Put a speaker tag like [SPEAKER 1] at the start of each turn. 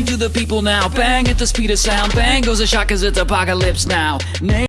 [SPEAKER 1] Bang to the people now, bang at the speed of sound. Bang goes a shot cause it's apocalypse now. Name